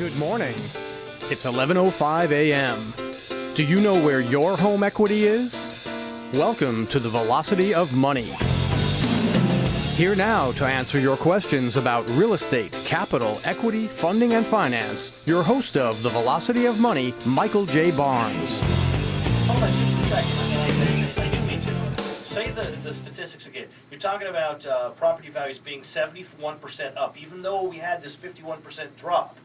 Good morning. It's 11:05 a.m. Do you know where your home equity is? Welcome to the Velocity of Money. Here now to answer your questions about real estate, capital, equity, funding, and finance, your host of the Velocity of Money, Michael J. Barnes. Hold on just a second. Say the, the statistics again. You're talking about uh, property values being 71% up, even though we had this 51% drop.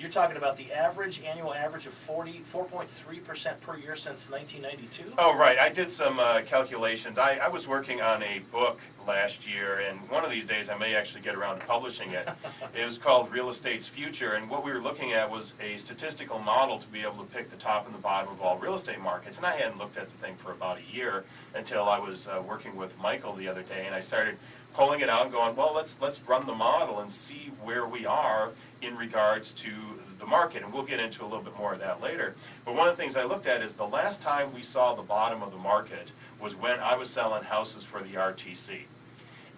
You're talking about the average, annual average of 40, 4.3% per year since 1992? Oh, right. I did some uh, calculations. I, I was working on a book last year, and one of these days I may actually get around to publishing it. it was called Real Estate's Future, and what we were looking at was a statistical model to be able to pick the top and the bottom of all real estate markets. And I hadn't looked at the thing for about a year until I was uh, working with Michael the other day, and I started pulling it out and going, well, let's let's run the model and see where we are in regards to the market, and we'll get into a little bit more of that later. But one of the things I looked at is the last time we saw the bottom of the market was when I was selling houses for the RTC.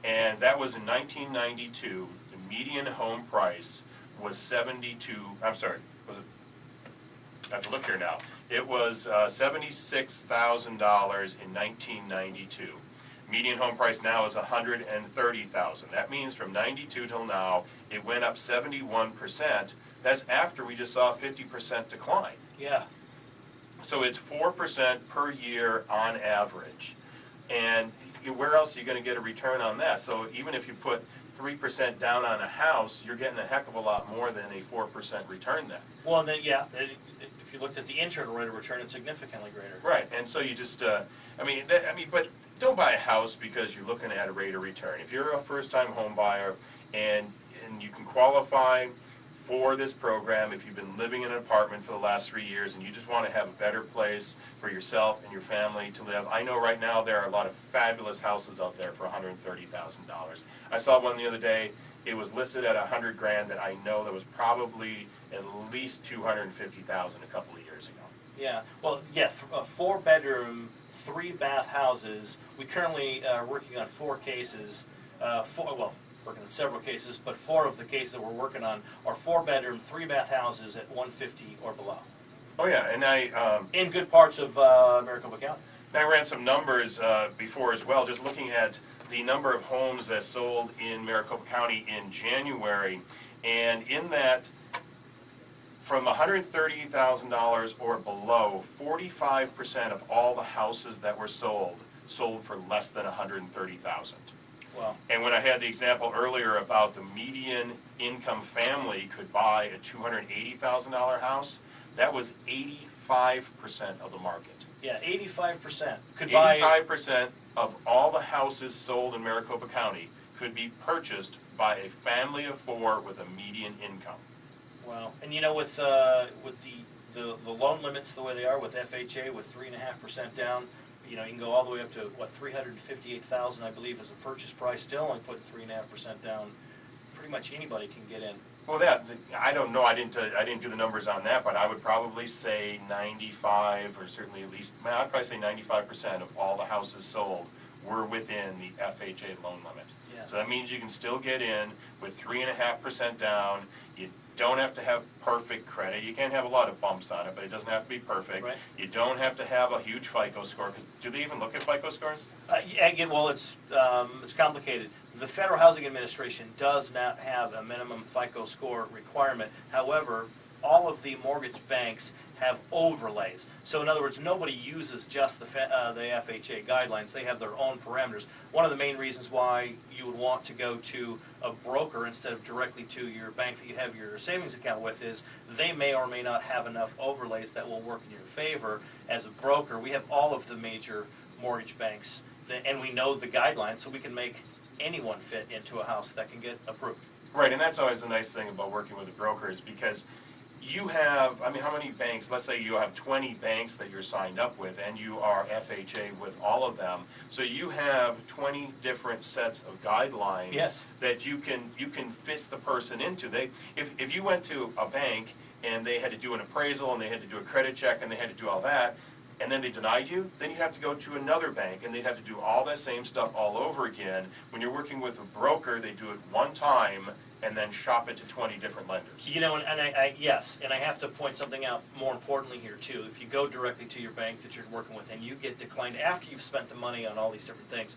And that was in 1992. The median home price was 72, I'm sorry, was it? I have to look here now. It was uh, $76,000 in 1992. Median home price now is 130,000. That means from 92 till now, it went up 71%. That's after we just saw a 50% decline. Yeah. So it's 4% per year on average. And where else are you going to get a return on that? So even if you put 3% down on a house, you're getting a heck of a lot more than a 4% return then. Well, and then, yeah, it, it, if you looked at the internal rate of return, it's significantly greater. Right, and so you just, uh, I mean, that, I mean, but don't buy a house because you're looking at a rate of return. If you're a first-time home buyer and, and you can qualify for this program, if you've been living in an apartment for the last three years and you just want to have a better place for yourself and your family to live, I know right now there are a lot of fabulous houses out there for $130,000. I saw one the other day, it was listed at 100 grand that I know that was probably at least 250,000 a couple of years ago. Yeah, well, yeah, th- uh, four bedroom, three bath houses. We currently are working on four cases, uh, four, well, working on several cases, but four of the cases that we're working on are four bedroom, three bath houses at 150 or below. Oh, yeah, and I, um, In good parts of uh, Maricopa County. I ran some numbers uh, before as well, just looking at the number of homes that sold in Maricopa County in January. And in that, from $130,000 or below, 45% of all the houses that were sold, sold for less than 130,000. Well, And when I had the example earlier about the median income family could buy a $280,000 house, that was 85% of the market. yeah, 85% could buy. Eighty-five percent of all the houses sold in Maricopa County could be purchased by a family of four with a median income. Well, and you know, with, uh, with the, the, the loan limits the way they are with FHA, with three and a half percent down, you know, you can go all the way up to, what, three hundred fifty-eight thousand, I believe, is a purchase price, still only putting three and a half percent down. Pretty much anybody can get in. Well, that, I don't know, I didn't, uh, I didn't do the numbers on that, but I would probably say ninety-five, or certainly at least, I'd probably say ninety-five percent of all the houses sold were within the FHA loan limit. Yeah. So that means you can still get in with three and a half percent down. You don't have to have perfect credit. You can't have a lot of bumps on it, but it doesn't have to be perfect. Right. You don't have to have a huge FICO score, because do they even look at FICO scores? Uh, again, well, it's, um, it's complicated. The Federal Housing Administration does not have a minimum FICO score requirement. However, all of the mortgage banks have overlays. So in other words, nobody uses just the, uh, the FHA guidelines. They have their own parameters. One of the main reasons why you would want to go to a broker instead of directly to your bank that you have your savings account with is they may or may not have enough overlays that will work in your favor. As a broker, we have all of the major mortgage banks, that- and we know the guidelines, so we can make anyone fit into a house that can get approved. Right, and that's always the nice thing about working with a broker is because you have, I mean, how many banks, let's say you have twenty banks that you're signed up with and you are FHA with all of them. So you have twenty different sets of guidelines. Yes. That you can, you can fit the person into. They, if, if you went to a bank and they had to do an appraisal and they had to do a credit check and they had to do all that, and then they denied you, then you'd have to go to another bank and they'd have to do all that same stuff all over again. When you're working with a broker, they do it one time and then shop it to twenty different lenders. You know, and, and I, I, yes, and I have to point something out more importantly here too. If you go directly to your bank that you're working with and you get declined after you've spent the money on all these different things,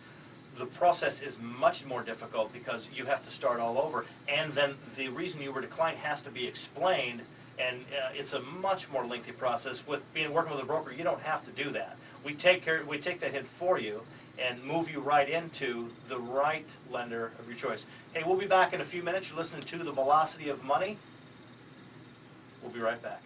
the process is much more difficult because you have to start all over. And then the reason you were declined has to be explained, and uh, it's a much more lengthy process. With being working with a broker, you don't have to do that. We take care, we take that hit for you and move you right into the right lender of your choice. Hey, we'll be back in a few minutes. You're listening to The Velocity of Money. We'll be right back.